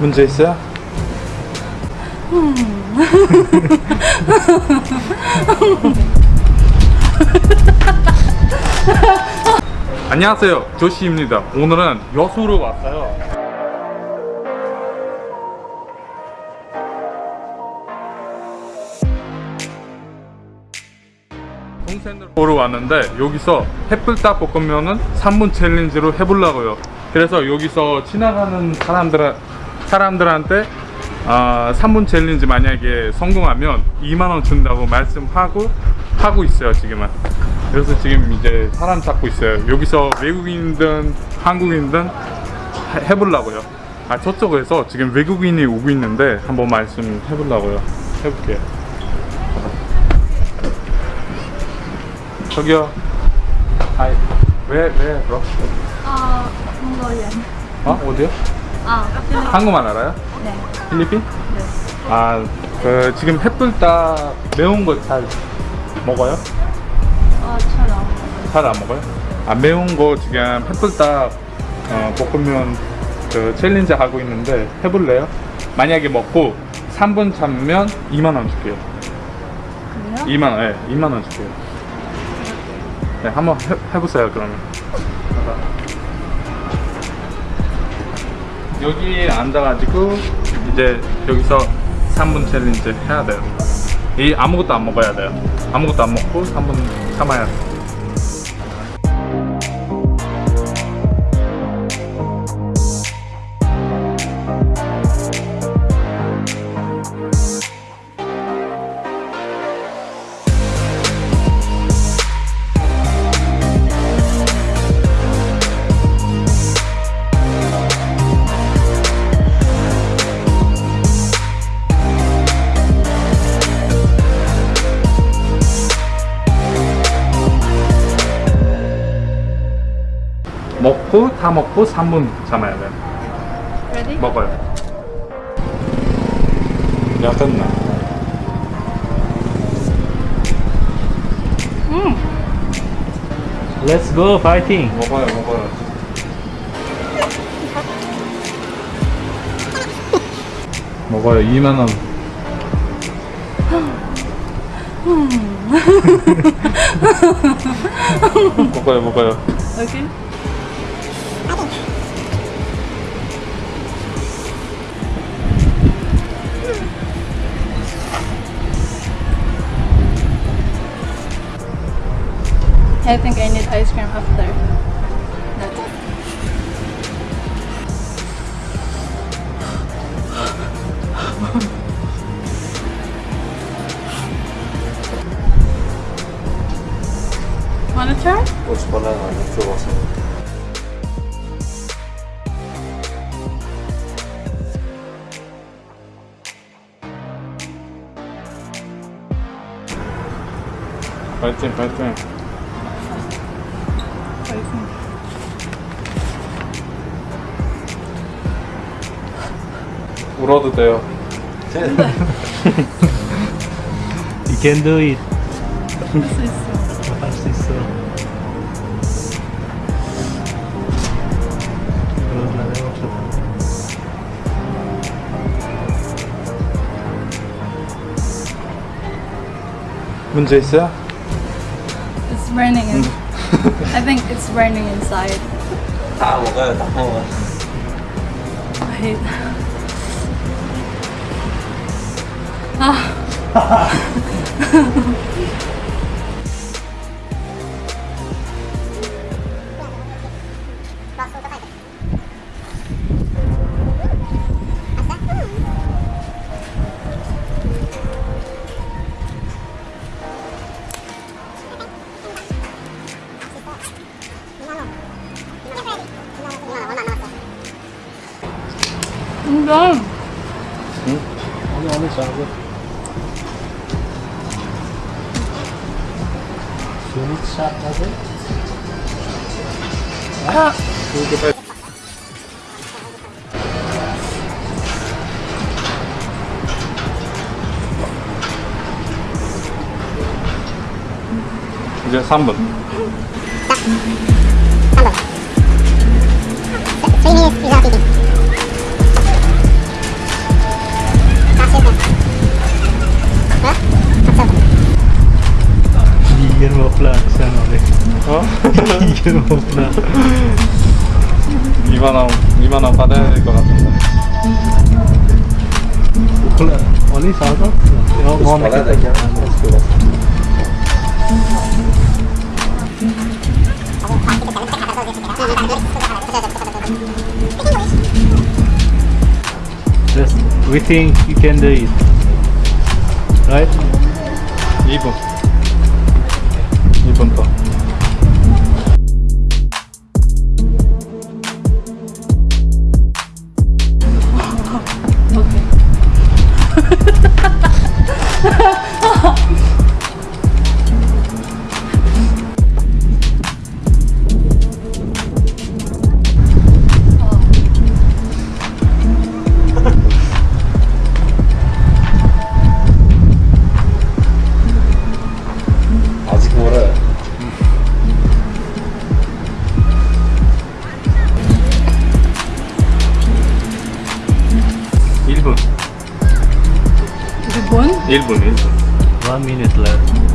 문제 있어요? 안녕하세요. 조시입니다. 오늘은 여수로 왔어요. 동생들 보러 왔는데 여기서 햇불닭 볶음면은 3분 챌린지로 해보려고요. 그래서 여기서 지나가는 사람들, 사람들한테 아, 3분 챌린지 만약에 성공하면 2만원 준다고 말씀하고 하고 있어요 지금은 그래서 지금 이제 사람 찾고 있어요 여기서 외국인든 한국인든 해- 해보려고요 아 저쪽에서 지금 외국인이 오고 있는데 한번 말씀 해보려고요 해볼게요 저기요 hi 왜, 왜, bro? 어, Mongolian. 어? 어디요? 아. 한국말 알아요? 네. 필리핀? 네. 아, 그 지금 핵불닭 매운 거 잘 먹어요? 어, 처럼. 잘안 먹어요? 아 매운 거 지금 핵불닭 어, 볶음면 그 챌린지 하고 있는데 해볼래요? 만약에 먹고 3분 참으면 2만 원 줄게요. 그래요? 2만 원, 예, 2만 원 줄게요. 네, 한번 해, 해보세요 그러면. 여기 앉아가지고 이제 여기서 3분 챌린지 해야 돼요. 이 아무것도 안 먹어야 돼요. 아무것도 안 먹고 3분 참아야 돼요. 먹고 다 먹고 3분 참아야 돼요. Ready? 먹어요. 야 됐나? Let's go fighting. 먹어요 먹어요. 먹어요 2만 원. 먹어요 먹어요. Okay. I think I need ice cream after. That's it. Wanna try? What's banana? That's the wasabi. Fighting, fighting. 울어도 돼요. You can do it. This is so 할수 있어. 이거 나 해봅시다. 문제 있어요? It's burning. In, I think it's burning inside. 다 먹어요, 다 먹어. Wait. Ah. 이건 어느 어느 작은. 스 이제 3분. Three minutes is not eating. 이게 뭐구나. 2만 원, 2만 원 받아야 될 것 같은데. 몰라. 어디 사서? 어, 뭐 받아야 되냐? Just we think you can do it. Right? 2 1분, 1분. One minute left.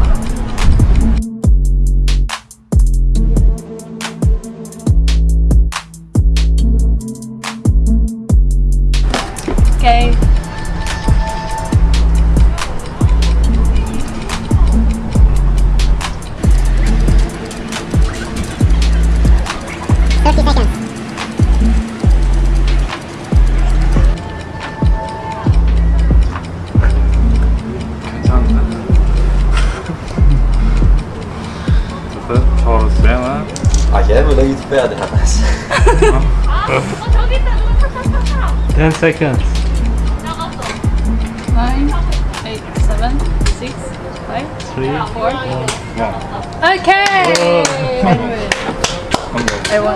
얘는 너 유튜브 해야 돼. 다시. 10 seconds. Nine, eight, seven, six, five, 3, four. 1. Okay. I won.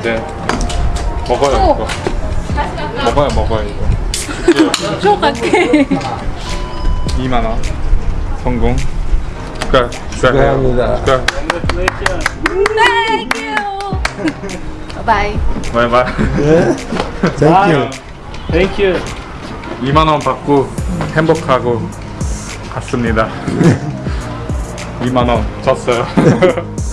이제 먹어요 오. 이거. 먹어요 먹어요 이거. 축하해. 2만 원 성공. 축하 축하합니다. 축하. Thank you. Bye. 바이 바이. Thank you. Thank you. 2만 원 받고 행복하고 갔습니다. 2만 원 졌어요.